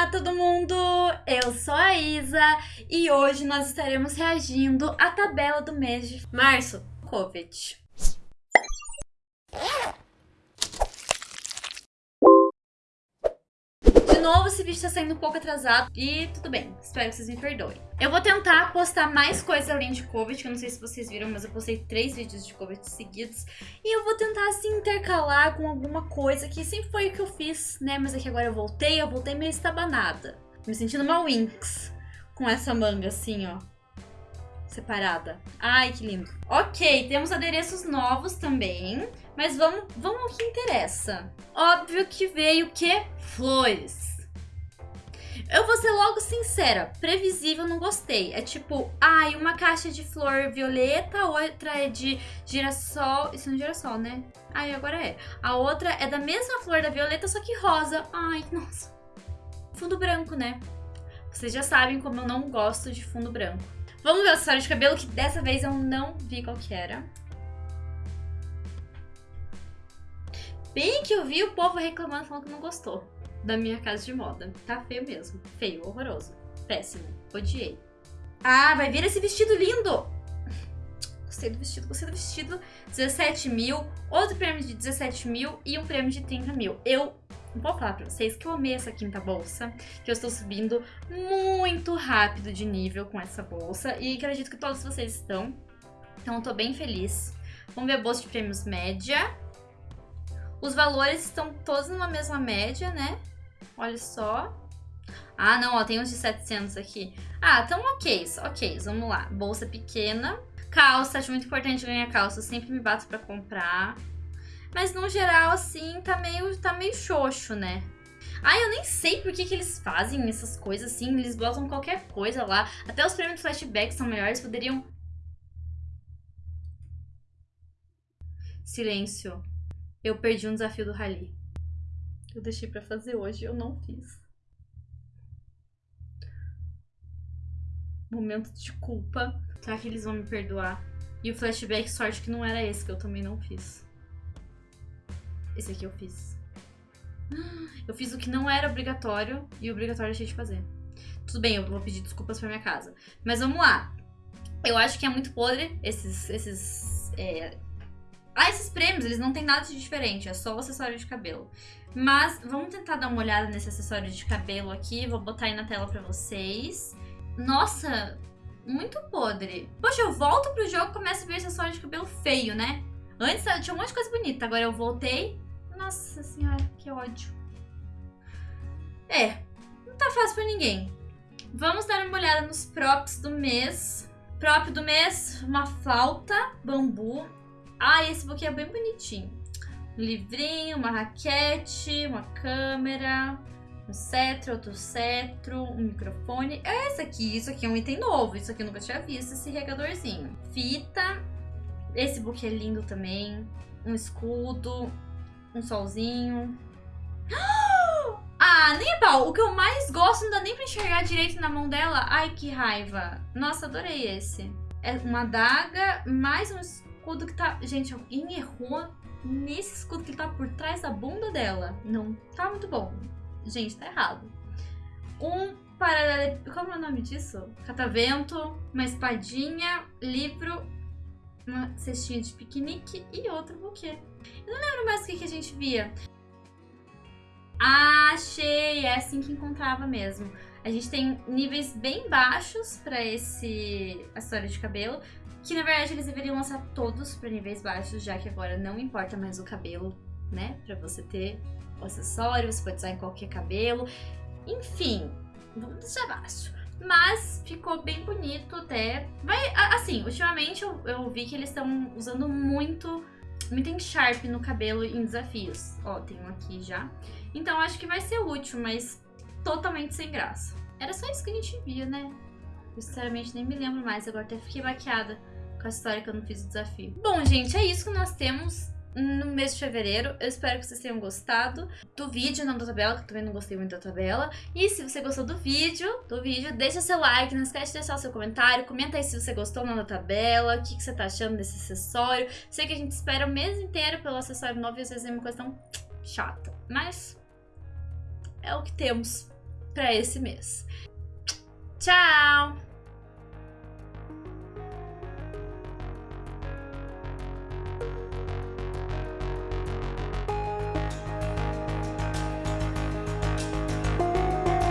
Olá todo mundo, eu sou a Isa e hoje nós estaremos reagindo à tabela do mês de março, Covid. De novo, esse vídeo está saindo um pouco atrasado e tudo bem, espero que vocês me perdoem. Eu vou tentar postar mais coisas além de Covid, que eu não sei se vocês viram, mas eu postei três vídeos de Covid seguidos. E eu vou tentar, assim, intercalar com alguma coisa que sempre foi o que eu fiz, né? Mas aqui agora eu voltei, eu voltei meio estabanada. Me sentindo uma Winx com essa manga, assim, ó separada. Ai, que lindo. Ok, temos adereços novos também, mas vamos, vamos ao que interessa. Óbvio que veio o quê? Flores. Eu vou ser logo sincera, previsível não gostei. É tipo, ai, uma caixa de flor violeta, outra é de girassol. Isso é um girassol, né? Ai, agora é. A outra é da mesma flor da violeta, só que rosa. Ai, nossa. Fundo branco, né? Vocês já sabem como eu não gosto de fundo branco. Vamos ver o acessório de cabelo, que dessa vez eu não vi qual que era. Bem que eu vi o povo reclamando, falando que não gostou da minha casa de moda. Tá feio mesmo. Feio, horroroso. Péssimo. Odiei. Ah, vai vir esse vestido lindo! Gostei do vestido, gostei do vestido. 17 mil, outro prêmio de 17 mil e um prêmio de 30 mil. Eu vou falar pra vocês que eu amei essa quinta bolsa, que eu estou subindo muito rápido de nível com essa bolsa e acredito que todos vocês estão. Então eu tô bem feliz. Vamos ver a bolsa de prêmios média. Os valores estão todos numa mesma média, né? Olha só. Ah, não, ó, tem uns de 700 aqui. Ah, então ok, ok, vamos lá. Bolsa pequena. Calça, acho muito importante ganhar calça. Eu sempre me bato pra comprar. Mas no geral, assim, tá meio, tá meio xoxo, né? Ah, eu nem sei por que, que eles fazem essas coisas assim. Eles botam qualquer coisa lá. Até os prêmios flashback são melhores. Poderiam... Silêncio. Eu perdi um desafio do Rally. Eu deixei pra fazer hoje, eu não fiz. Momento de culpa. Será que eles vão me perdoar? E o flashback, sorte que não era esse, que eu também não fiz. Esse aqui eu fiz. Eu fiz o que não era obrigatório e obrigatório deixei de fazer. Tudo bem, eu vou pedir desculpas pra minha casa. Mas vamos lá. Eu acho que é muito podre esses, esses é, ah, esses prêmios, eles não tem nada de diferente, é só o acessório de cabelo. Mas vamos tentar dar uma olhada nesse acessório de cabelo aqui, vou botar aí na tela pra vocês. Nossa, muito podre. Poxa, eu volto pro jogo e começo a ver acessório de cabelo feio, né? Antes tinha um monte de coisa bonita, agora eu voltei. Nossa senhora, que ódio. É, não tá fácil pra ninguém. Vamos dar uma olhada nos props do mês. Prop do mês, uma flauta, bambu. Ah, esse buquê é bem bonitinho. Um livrinho, uma raquete, uma câmera, um cetro, outro cetro, um microfone. É esse aqui, isso aqui é um item novo. Isso aqui eu nunca tinha visto, esse regadorzinho. Fita. Esse buquê é lindo também. Um escudo, um solzinho. Ah, nem pau. O que eu mais gosto não dá nem pra enxergar direito na mão dela. Ai, que raiva. Nossa, adorei esse. É uma adaga, mais um escudo que tá... Gente, alguém errou nesse escudo que tá por trás da bunda dela. Não tá muito bom. Gente, tá errado. Um paralelepípedo... Como é o nome disso? Catavento, uma espadinha, livro, uma cestinha de piquenique e outro buquê. Eu não lembro mais o que, que a gente via. Achei! É assim que encontrava mesmo. A gente tem níveis bem baixos para esse acessório de cabelo, que na verdade eles deveriam lançar todos para níveis baixos, já que agora não importa mais o cabelo, né? Para você ter o acessório, você pode usar em qualquer cabelo. Enfim, vamos deixar baixo. Mas ficou bem bonito até. Vai, assim, ultimamente eu, eu vi que eles estão usando muito, muito Sharp no cabelo em desafios. Ó, tem um aqui já. Então acho que vai ser útil, mas totalmente sem graça. Era só isso que a gente via, né? Eu, sinceramente nem me lembro mais, agora até fiquei baqueada com a história que eu não fiz o desafio. Bom, gente, é isso que nós temos no mês de fevereiro. Eu espero que vocês tenham gostado do vídeo, não da tabela, que eu também não gostei muito da tabela. E se você gostou do vídeo, do vídeo, deixa seu like, não esquece de deixar o seu comentário, comenta aí se você gostou ou não da tabela, o que, que você tá achando desse acessório. Sei que a gente espera o mês inteiro pelo acessório novo e às vezes é uma questão chata, mas é o que temos. para esse mês. Tchau!